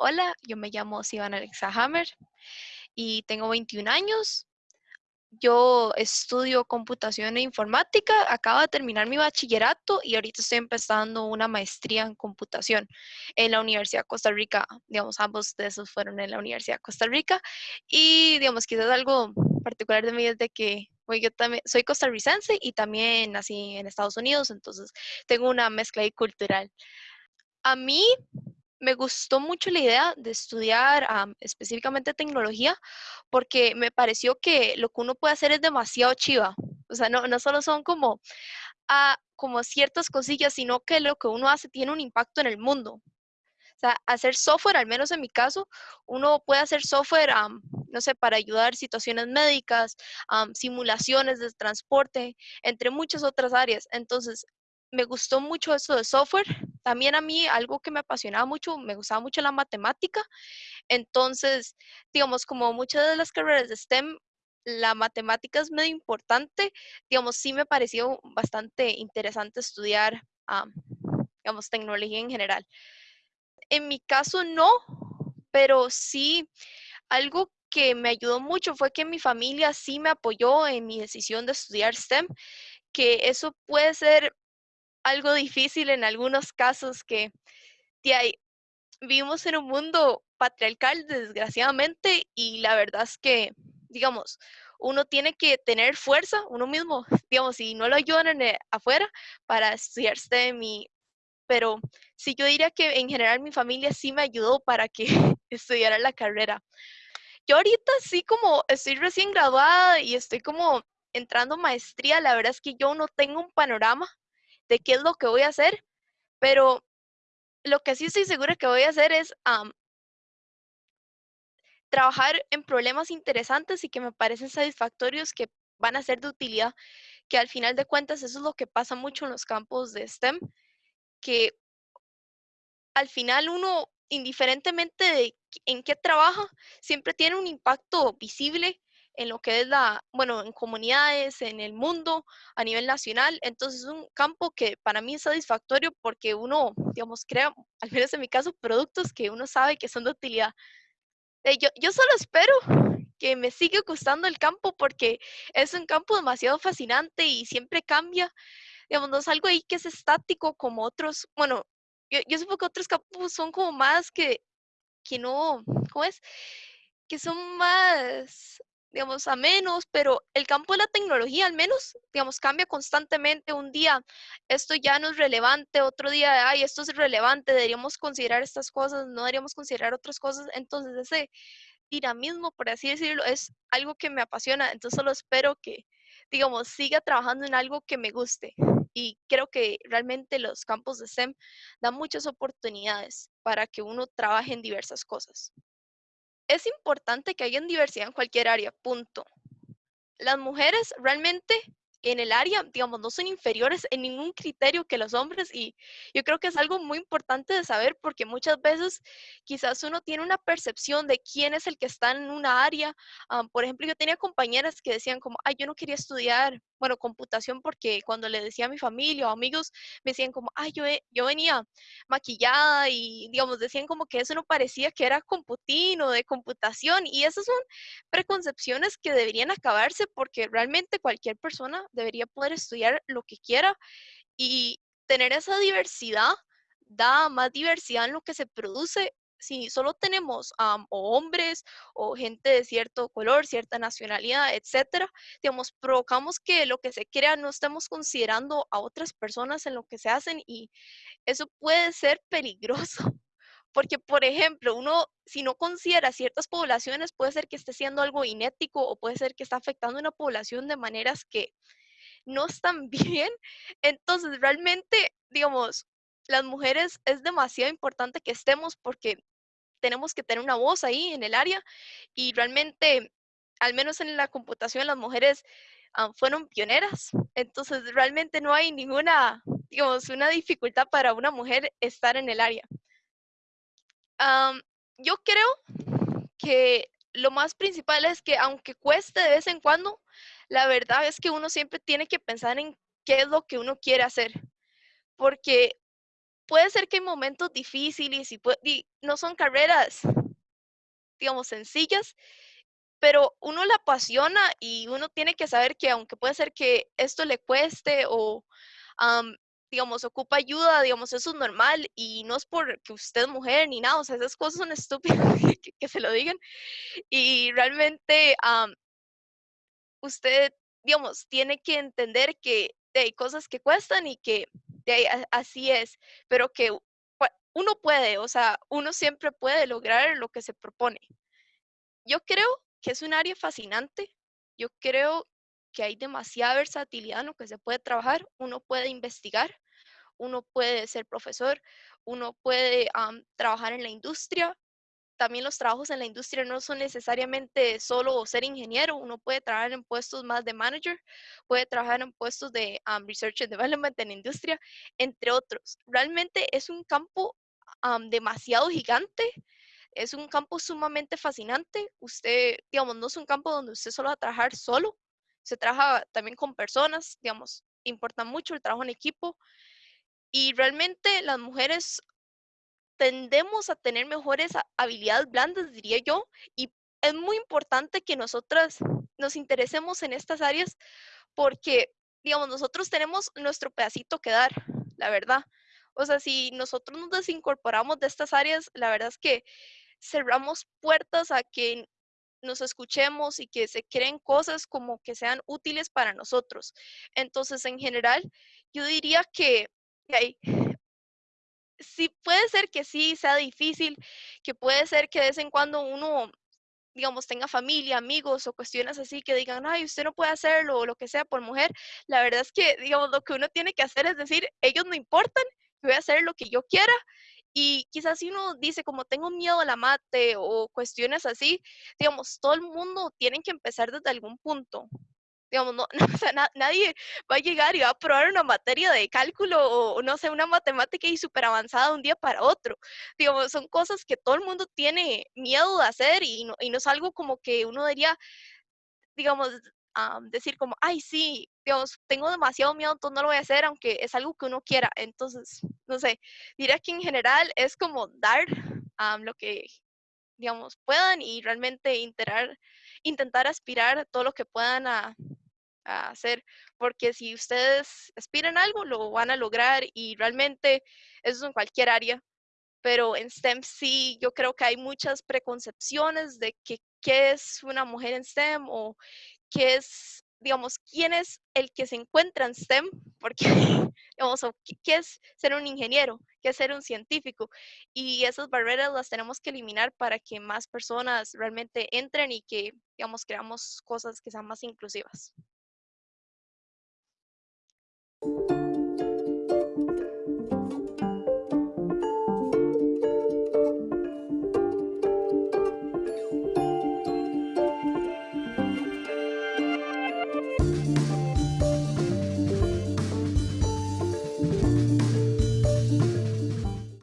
Hola, yo me llamo Sivan Alexa Hammer y tengo 21 años. Yo estudio computación e informática, acabo de terminar mi bachillerato y ahorita estoy empezando una maestría en computación en la Universidad de Costa Rica. Digamos, ambos de esos fueron en la Universidad de Costa Rica. Y, digamos, quizás algo particular de mí es de que pues, yo también soy costarricense y también nací en Estados Unidos, entonces tengo una mezcla ahí cultural. A mí me gustó mucho la idea de estudiar específicamente tecnología porque me pareció que lo que uno puede hacer es demasiado chiva. O sea, no, no solo son como, ah, como ciertas cosillas, sino que lo que uno hace tiene un impacto en el mundo. O sea, hacer software, al menos en mi caso, uno puede hacer software, no sé, para ayudar situaciones médicas, simulaciones de transporte, entre muchas otras áreas. Entonces, me gustó mucho eso de software. También a mí algo que me apasionaba mucho, me gustaba mucho la matemática. Entonces, digamos, como muchas de las carreras de STEM, la matemática es medio importante. Digamos, sí me pareció bastante interesante estudiar, digamos, tecnología en general. En mi caso no, pero sí algo que me ayudó mucho fue que mi familia sí me apoyó en mi decisión de estudiar STEM, que eso puede ser algo difícil en algunos casos que vivimos en un mundo patriarcal, desgraciadamente, y la verdad es que, digamos, uno tiene que tener fuerza, uno mismo, digamos, si no lo ayudan en afuera para estudiar STEM pero sí yo diría que en general mi familia sí me ayudó para que estudiara la carrera. Yo ahorita sí como estoy recién graduada y estoy como entrando maestría, la verdad es que yo no tengo un panorama de qué es lo que voy a hacer, pero lo que sí estoy segura que voy a hacer es trabajar en problemas interesantes y que me parecen satisfactorios, que van a ser de utilidad, que al final de cuentas eso es lo que pasa mucho en los campos de STEM, que al final uno, indiferentemente de en qué trabaja, siempre tiene un impacto visible en lo que es la, bueno, en comunidades, en el mundo, a nivel nacional. Entonces es un campo que para mí es satisfactorio porque uno, digamos, crea, al menos en mi caso, productos que uno sabe que son de utilidad. Eh, yo, yo solo espero que me siga gustando el campo porque es un campo demasiado fascinante y siempre cambia. Digamos, no es algo ahí que es estático como otros, bueno, yo, yo supongo que otros campos son como más que, que no, ¿cómo es? Que son más digamos, a menos, pero el campo de la tecnología al menos, digamos, cambia constantemente. Un día esto ya no es relevante, otro día, ay, esto es relevante, deberíamos considerar estas cosas, no deberíamos considerar otras cosas. Entonces, ese dinamismo, por así decirlo, es algo que me apasiona. Entonces, solo espero que, digamos, siga trabajando en algo que me guste. Y creo que realmente los campos de STEM dan muchas oportunidades para que uno trabaje en diversas cosas. Es importante que haya diversidad en cualquier área, punto. Las mujeres realmente en el área, digamos, no son inferiores en ningún criterio que los hombres y yo creo que es algo muy importante de saber porque muchas veces quizás uno tiene una percepción de quién es el que está en una área. por ejemplo, yo tenía compañeras que decían como, ay, yo no quería estudiar, bueno, computación porque cuando le decía a mi familia o amigos, me decían como, ay, yo, yo venía maquillada y, digamos, decían como que eso no parecía que era computín o de computación y esas son preconcepciones que deberían acabarse porque realmente cualquier persona debería poder estudiar lo que quiera y tener esa diversidad da más diversidad en lo que se produce. Si solo tenemos hombres o gente de cierto color, cierta nacionalidad, etcétera, digamos, provocamos que lo que se crea no estemos considerando a otras personas en lo que se hacen y eso puede ser peligroso. Porque, por ejemplo, uno, si no considera ciertas poblaciones, puede ser que esté siendo algo inético o puede ser que está afectando a una población de maneras que no están bien. Entonces, realmente, digamos, las mujeres es demasiado importante que estemos porque tenemos que tener una voz ahí en el área y realmente, al menos en la computación, las mujeres ah, fueron pioneras. Entonces, realmente no hay ninguna, digamos, una dificultad para una mujer estar en el área. yo creo que lo más principal es que aunque cueste de vez en cuando, la verdad es que uno siempre tiene que pensar en qué es lo que uno quiere hacer. Porque puede ser que hay momentos difíciles y, y no son carreras, digamos, sencillas, pero uno la apasiona y uno tiene que saber que aunque puede ser que esto le cueste o, digamos, ocupa ayuda, digamos, eso es normal y no es porque usted es mujer ni nada, o sea, esas cosas son estúpidas que, se lo digan y realmente usted, digamos, tiene que entender que hay cosas que cuestan y que así es, pero que uno puede, o sea, uno siempre puede lograr lo que se propone. Yo creo que es un área fascinante. Yo creo que hay demasiada versatilidad en lo que se puede trabajar. Uno puede investigar, uno puede ser profesor, uno puede trabajar en la industria. También los trabajos en la industria no son necesariamente solo ser ingeniero, uno puede trabajar en puestos más de manager, puede trabajar en puestos de research and development en industria, entre otros. Realmente es un campo demasiado gigante es un campo sumamente fascinante. Usted, digamos, no es un campo donde usted solo va a trabajar solo, se trabaja también con personas, digamos, importa mucho el trabajo en equipo. Y realmente las mujeres tendemos a tener mejores habilidades blandas, diría yo, y es muy importante que nosotras nos interesemos en estas áreas porque, digamos, nosotros tenemos nuestro pedacito que dar, la verdad. O sea, si nosotros nos desincorporamos de estas áreas, la verdad es que cerramos puertas a que nos escuchemos y que se creen cosas como que sean útiles para nosotros. Entonces, en general, yo diría que sí puede ser que sí sea difícil, que puede ser que de vez en cuando uno digamos, tenga familia, amigos o cuestiones así que digan, ay, usted no puede hacerlo o lo que sea por mujer, la verdad es que, digamos, lo que uno tiene que hacer es decir, ellos no importan, voy a hacer lo que yo quiera y quizás si uno dice como tengo miedo a la mate o cuestiones así, digamos, todo el mundo tiene que empezar desde algún punto. Digamos, no, o sea, nadie va a llegar y va a probar una materia de cálculo o, no sé, una matemática y súper avanzada de un día para otro. Digamos, son cosas que todo el mundo tiene miedo de hacer y no, y no es algo como que uno diría, digamos, decir como, ay, sí, digamos, tengo demasiado miedo, entonces no lo voy a hacer, aunque es algo que uno quiera. Entonces, no sé, diría que en general es como dar lo que, digamos, puedan y realmente intentar, intentar aspirar todo lo que puedan a, a hacer, porque si ustedes aspiran a algo, lo van a lograr y realmente eso es en cualquier área, pero en STEM sí, yo creo que hay muchas preconcepciones de que, qué es una mujer en STEM o qué es, digamos, quién es el que se encuentra en STEM, porque, digamos, qué es ser un ingeniero, qué es ser un científico. Y esas barreras las tenemos que eliminar para que más personas realmente entren y que, digamos, creamos cosas que sean más inclusivas. you